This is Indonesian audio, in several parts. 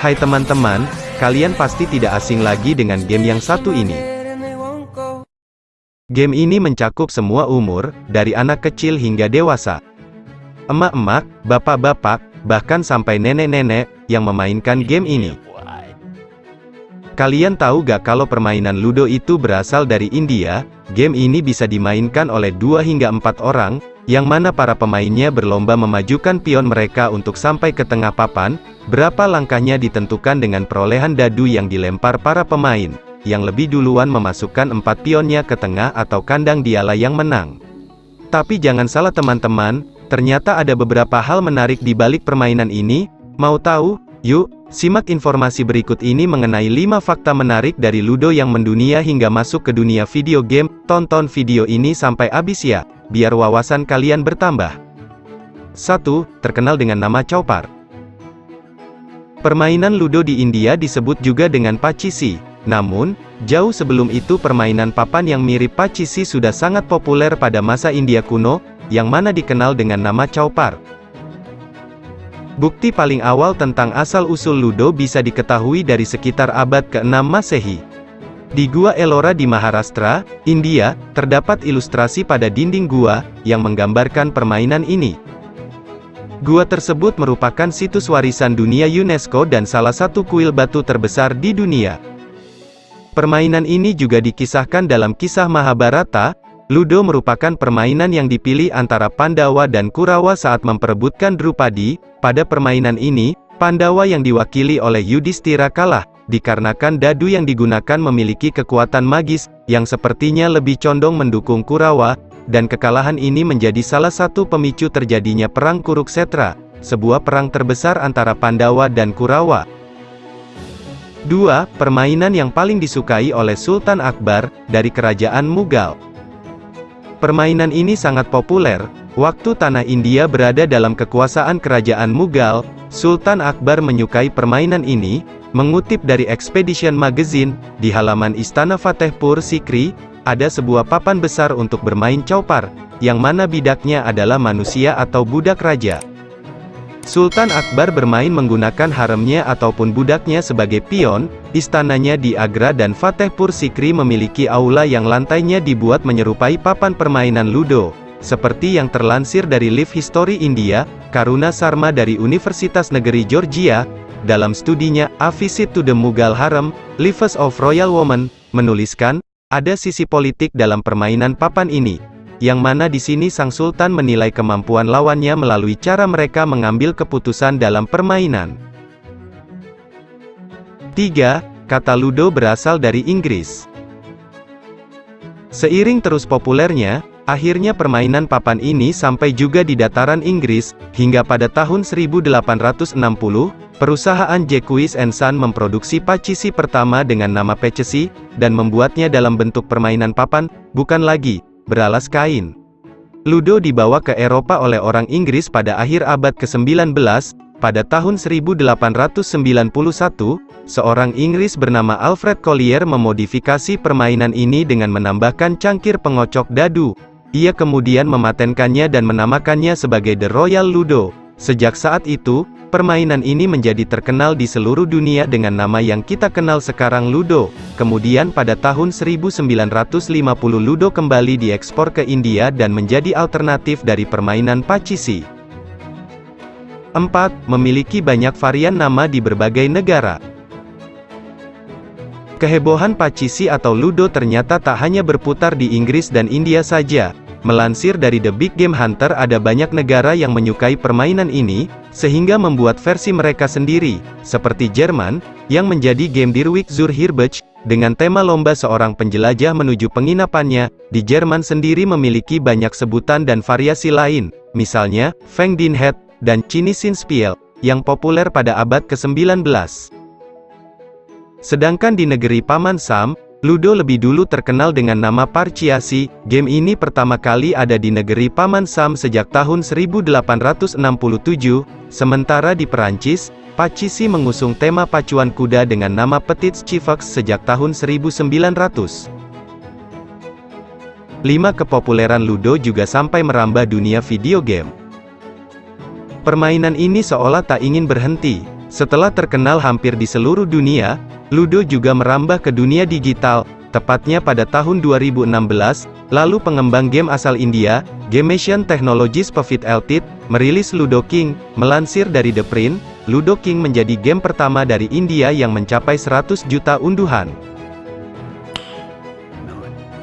Hai teman-teman, kalian pasti tidak asing lagi dengan game yang satu ini. Game ini mencakup semua umur, dari anak kecil hingga dewasa. Emak-emak, bapak-bapak, bahkan sampai nenek-nenek, yang memainkan game ini. Kalian tahu gak kalau permainan Ludo itu berasal dari India? Game ini bisa dimainkan oleh dua hingga empat orang, yang mana para pemainnya berlomba memajukan pion mereka untuk sampai ke tengah papan, berapa langkahnya ditentukan dengan perolehan dadu yang dilempar para pemain, yang lebih duluan memasukkan empat pionnya ke tengah atau kandang dialah yang menang. Tapi jangan salah teman-teman, ternyata ada beberapa hal menarik di balik permainan ini, mau tahu? Yuk, simak informasi berikut ini mengenai 5 fakta menarik dari Ludo yang mendunia hingga masuk ke dunia video game. Tonton video ini sampai habis ya, biar wawasan kalian bertambah. 1. Terkenal dengan nama Chowpar. Permainan Ludo di India disebut juga dengan Pachisi. Namun, jauh sebelum itu permainan papan yang mirip Pachisi sudah sangat populer pada masa India kuno, yang mana dikenal dengan nama Chowpar. Bukti paling awal tentang asal-usul Ludo bisa diketahui dari sekitar abad ke-6 Masehi. Di Gua Ellora di Maharashtra, India, terdapat ilustrasi pada dinding gua, yang menggambarkan permainan ini. Gua tersebut merupakan situs warisan dunia UNESCO dan salah satu kuil batu terbesar di dunia. Permainan ini juga dikisahkan dalam kisah Mahabharata, Ludo merupakan permainan yang dipilih antara Pandawa dan Kurawa saat memperebutkan Drupadi. Pada permainan ini, Pandawa yang diwakili oleh Yudhistira kalah, dikarenakan dadu yang digunakan memiliki kekuatan magis, yang sepertinya lebih condong mendukung Kurawa, dan kekalahan ini menjadi salah satu pemicu terjadinya Perang Kuruksetra, sebuah perang terbesar antara Pandawa dan Kurawa. 2. Permainan yang paling disukai oleh Sultan Akbar, dari Kerajaan Mughal. Permainan ini sangat populer, waktu tanah India berada dalam kekuasaan kerajaan Mughal, Sultan Akbar menyukai permainan ini, mengutip dari Expedition Magazine, di halaman Istana Fatehpur Sikri, ada sebuah papan besar untuk bermain chowpar, yang mana bidaknya adalah manusia atau budak raja. Sultan Akbar bermain menggunakan haremnya ataupun budaknya sebagai pion, istananya di Agra dan Fatehpur Sikri memiliki aula yang lantainya dibuat menyerupai papan permainan Ludo. Seperti yang terlansir dari Live History India, Karuna Sarma dari Universitas Negeri Georgia, dalam studinya A Visit to the Mughal Harem, Lives of Royal Women, menuliskan, ada sisi politik dalam permainan papan ini, yang mana di sini sang sultan menilai kemampuan lawannya melalui cara mereka mengambil keputusan dalam permainan. 3. Kata Ludo berasal dari Inggris. Seiring terus populernya, akhirnya permainan papan ini sampai juga di dataran Inggris, hingga pada tahun 1860, perusahaan Jacques Son memproduksi pacisi pertama dengan nama Pechesi, dan membuatnya dalam bentuk permainan papan, bukan lagi, beralas kain. Ludo dibawa ke Eropa oleh orang Inggris pada akhir abad ke-19, pada tahun 1891, seorang Inggris bernama Alfred Collier memodifikasi permainan ini dengan menambahkan cangkir pengocok dadu. Ia kemudian mematenkannya dan menamakannya sebagai The Royal Ludo. Sejak saat itu, Permainan ini menjadi terkenal di seluruh dunia dengan nama yang kita kenal sekarang Ludo. Kemudian pada tahun 1950 Ludo kembali diekspor ke India dan menjadi alternatif dari permainan Pachisi. 4. Memiliki banyak varian nama di berbagai negara. Kehebohan Pachisi atau Ludo ternyata tak hanya berputar di Inggris dan India saja, Melansir dari The Big Game Hunter ada banyak negara yang menyukai permainan ini, sehingga membuat versi mereka sendiri, seperti Jerman, yang menjadi game Dirwig zur Hirbech, dengan tema lomba seorang penjelajah menuju penginapannya, di Jerman sendiri memiliki banyak sebutan dan variasi lain, misalnya, Feng Din Het, dan Spiel, yang populer pada abad ke-19. Sedangkan di negeri Paman Sam, Ludo lebih dulu terkenal dengan nama Parciasi, game ini pertama kali ada di negeri Paman Sam sejak tahun 1867, sementara di Perancis, Pacisi mengusung tema pacuan kuda dengan nama Petit Chivax sejak tahun 1900. 5. Kepopuleran Ludo juga sampai merambah dunia video game. Permainan ini seolah tak ingin berhenti. Setelah terkenal hampir di seluruh dunia, Ludo juga merambah ke dunia digital, tepatnya pada tahun 2016, lalu pengembang game asal India, Gamation Technologies Pvt Ltd, merilis Ludo King, melansir dari The Print, Ludo King menjadi game pertama dari India yang mencapai 100 juta unduhan.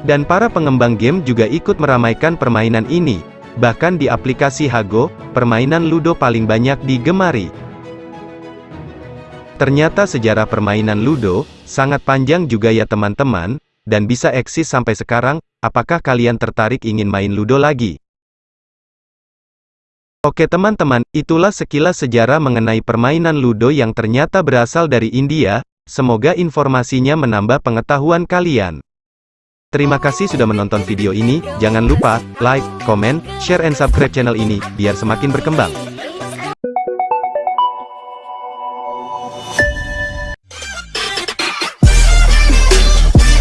Dan para pengembang game juga ikut meramaikan permainan ini. Bahkan di aplikasi Hago, permainan Ludo paling banyak digemari. Ternyata sejarah permainan Ludo, sangat panjang juga ya teman-teman, dan bisa eksis sampai sekarang, apakah kalian tertarik ingin main Ludo lagi? Oke teman-teman, itulah sekilas sejarah mengenai permainan Ludo yang ternyata berasal dari India, semoga informasinya menambah pengetahuan kalian. Terima kasih sudah menonton video ini, jangan lupa, like, comment, share and subscribe channel ini, biar semakin berkembang.